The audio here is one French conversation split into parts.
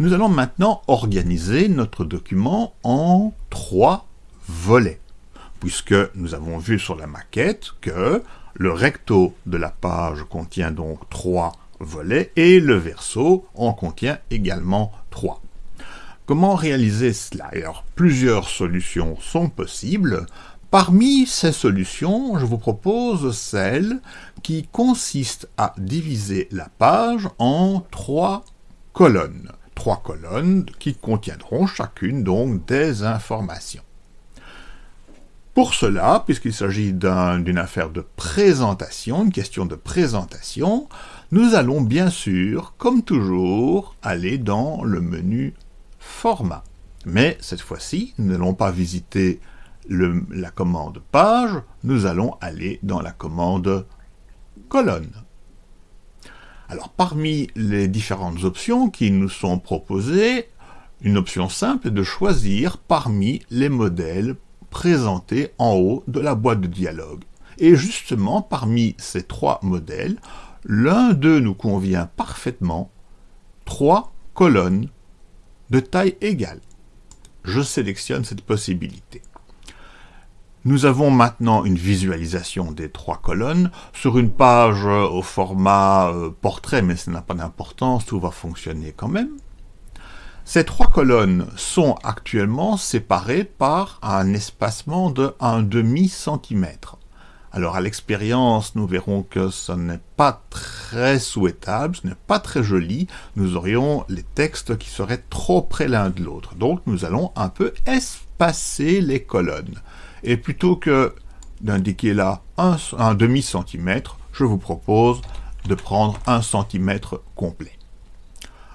Nous allons maintenant organiser notre document en trois volets, puisque nous avons vu sur la maquette que le recto de la page contient donc trois volets et le verso en contient également trois. Comment réaliser cela? Plusieurs solutions sont possibles. Parmi ces solutions, je vous propose celle qui consiste à diviser la page en trois colonnes. Trois colonnes qui contiendront chacune donc des informations. Pour cela, puisqu'il s'agit d'une affaire de présentation, une question de présentation, nous allons bien sûr, comme toujours, aller dans le menu Format. Mais cette fois-ci, nous n'allons pas visiter la commande Page, nous allons aller dans la commande Colonne. Alors, parmi les différentes options qui nous sont proposées, une option simple est de choisir parmi les modèles présenté en haut de la boîte de dialogue. Et justement, parmi ces trois modèles, l'un d'eux nous convient parfaitement, trois colonnes de taille égale. Je sélectionne cette possibilité. Nous avons maintenant une visualisation des trois colonnes sur une page au format euh, portrait, mais ça n'a pas d'importance, tout va fonctionner quand même. Ces trois colonnes sont actuellement séparées par un espacement de 1 demi centimètre. Alors à l'expérience, nous verrons que ce n'est pas très souhaitable, ce n'est pas très joli. Nous aurions les textes qui seraient trop près l'un de l'autre. Donc nous allons un peu espacer les colonnes. Et plutôt que d'indiquer là un, demi-centimètre, je vous propose de prendre un centimètre complet.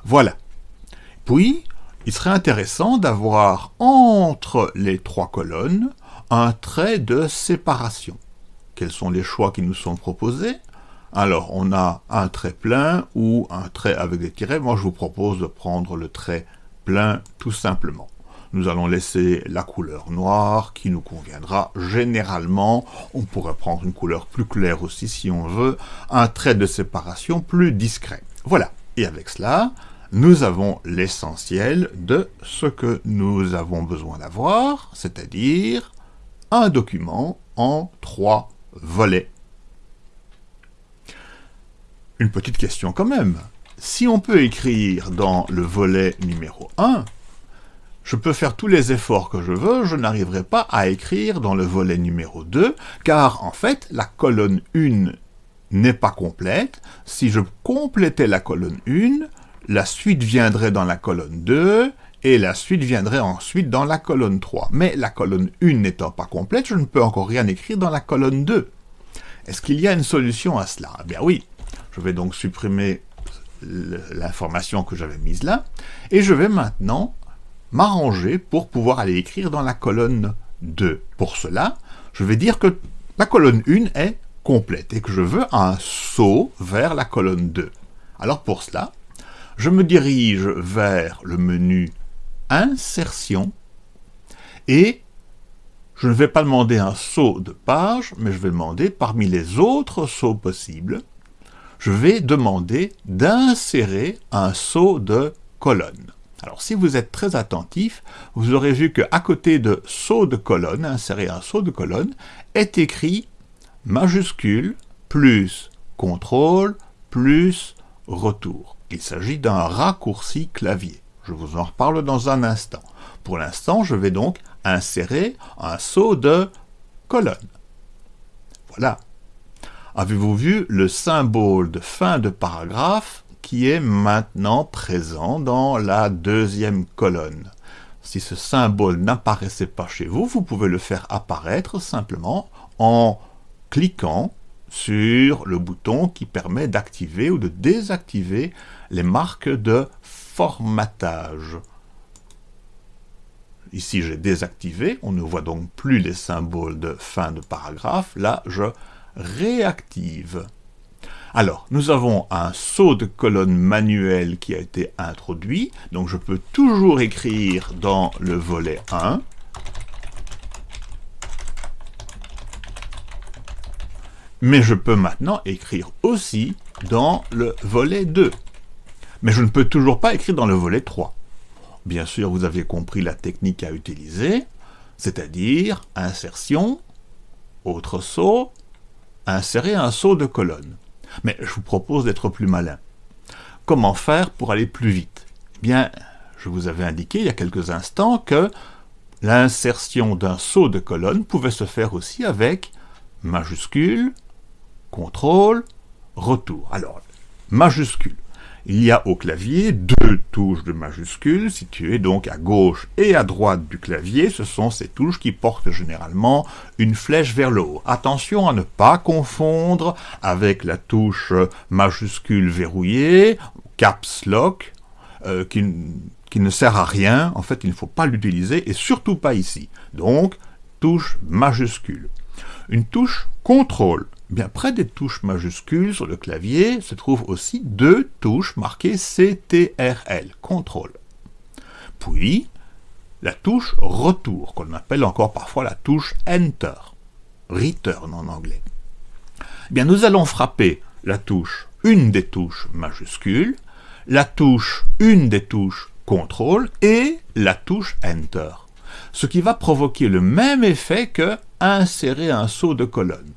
Voilà. Puis, il serait intéressant d'avoir entre les trois colonnes un trait de séparation. Quels sont les choix qui nous sont proposés? Alors, on a un trait plein ou un trait avec des tirets. Moi, je vous propose de prendre le trait plein tout simplement. Nous allons laisser la couleur noire qui nous conviendra généralement. On pourrait prendre une couleur plus claire aussi si on veut. Un trait de séparation plus discret. Voilà. Et avec cela, nous avons l'essentiel de ce que nous avons besoin d'avoir, c'est-à-dire un document en trois volets. Une petite question quand même. Si on peut écrire dans le volet numéro 1, je peux faire tous les efforts que je veux, je n'arriverai pas à écrire dans le volet numéro 2, car en fait, la colonne 1 n'est pas complète. Si je complétais la colonne 1, la suite viendrait dans la colonne 2, et la suite viendrait ensuite dans la colonne 3. Mais la colonne 1 n'étant pas complète, je ne peux encore rien écrire dans la colonne 2. Est-ce qu'il y a une solution à cela? Eh bien oui, je vais donc supprimer l'information que j'avais mise là, et je vais maintenant m'arranger pour pouvoir aller écrire dans la colonne 2. Pour cela, je vais dire que la colonne 1 est complète, et que je veux un saut vers la colonne 2. Alors pour cela, je me dirige vers le menu Insertion et je ne vais pas demander un saut de page, mais je vais demander parmi les autres sauts possibles, je vais demander d'insérer un saut de colonne. Alors si vous êtes très attentif, vous aurez vu qu'à côté de saut de colonne, insérer un saut de colonne, est écrit majuscule plus contrôle plus retour. Il s'agit d'un raccourci clavier. Je vous en reparle dans un instant. Pour l'instant, je vais donc insérer un saut de colonne. Voilà. Avez-vous vu le symbole de fin de paragraphe qui est maintenant présent dans la deuxième colonne Si ce symbole n'apparaissait pas chez vous, vous pouvez le faire apparaître simplement en cliquant sur le bouton qui permet d'activer ou de désactiver les marques de formatage. Ici, j'ai désactivé, on ne voit donc plus les symboles de fin de paragraphe. Là, je réactive. Alors, nous avons un saut de colonne manuel qui a été introduit, donc je peux toujours écrire dans le volet 1, mais je peux maintenant écrire aussi dans le volet 2. Mais je ne peux toujours pas écrire dans le volet 3. bien sûr, vous avez compris la technique à utiliser, c'est-à-dire insertion, autre saut, insérer un saut de colonne. Mais je vous propose d'être plus malin. Comment faire pour aller plus vite? Eh bien, je vous avais indiqué il y a quelques instants que l'insertion d'un saut de colonne pouvait se faire aussi avec majuscule, contrôle, retour. Alors, majuscule. Il y a au clavier deux touches de majuscules situées donc à gauche et à droite du clavier. Ce sont ces touches qui portent généralement une flèche vers le haut. Attention à ne pas confondre avec la touche majuscule verrouillée, caps lock, euh, qui, qui ne sert à rien. En fait, il ne faut pas l'utiliser et surtout pas ici. Donc, touche majuscule. Une touche contrôle bien près des touches majuscules sur le clavier se trouvent aussi deux touches marquées CTRL, contrôle. Puis, la touche retour, qu'on appelle encore parfois la touche Enter, return en anglais. Bien, nous allons frapper la touche, une des touches majuscules, la touche, une des touches contrôle et la touche Enter. Ce qui va provoquer le même effet que insérer un saut de colonne.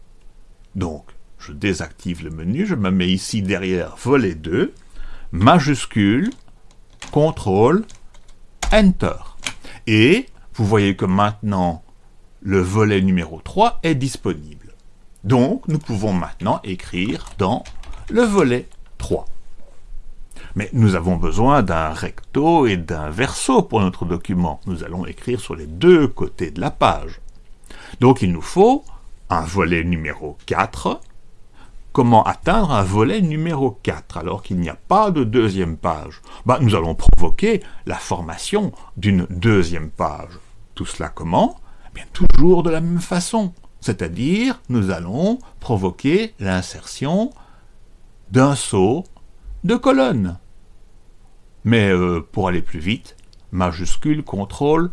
Donc, je désactive le menu, je me mets ici derrière volet 2, majuscule, contrôle, enter. Et vous voyez que maintenant, le volet numéro 3 est disponible. Donc, nous pouvons maintenant écrire dans le volet 3. Mais nous avons besoin d'un recto et d'un verso pour notre document. Nous allons écrire sur les deux côtés de la page. Donc il nous faut un volet numéro 4. Comment atteindre un volet numéro 4 alors qu'il n'y a pas de deuxième page? Bah, Nous allons provoquer la formation d'une deuxième page. Tout cela comment? Eh Bien Toujours de la même façon. C'est-à-dire, nous allons provoquer l'insertion d'un saut de colonne. Mais euh, pour aller plus vite, majuscule, contrôle,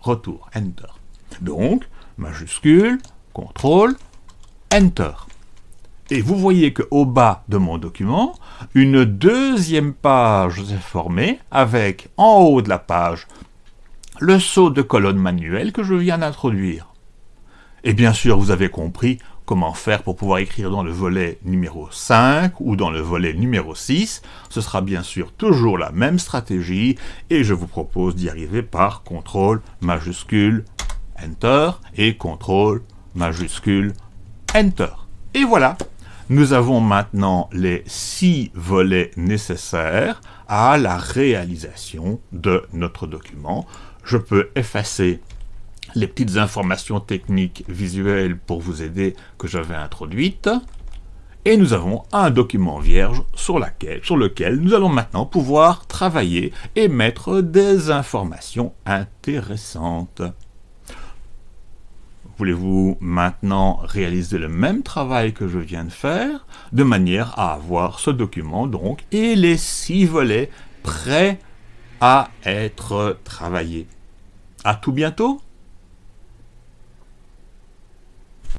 retour, enter. Donc, majuscule, CTRL, Enter. Et vous voyez qu'au bas de mon document, une deuxième page s'est formée avec, en haut de la page, le saut de colonne manuel que je viens d'introduire. Et bien sûr, vous avez compris comment faire pour pouvoir écrire dans le volet numéro 5 ou dans le volet numéro 6. Ce sera bien sûr toujours la même stratégie et je vous propose d'y arriver par CTRL majuscule Enter et CTRL majuscule Enter. Et voilà, nous avons maintenant les six volets nécessaires à la réalisation de notre document. Je peux effacer les petites informations techniques visuelles pour vous aider que j'avais introduites. Et nous avons un document vierge sur, sur lequel nous allons maintenant pouvoir travailler et mettre des informations intéressantes. Voulez-vous maintenant réaliser le même travail que je viens de faire, de manière à avoir ce document donc et les six volets prêts à être travaillés. À tout bientôt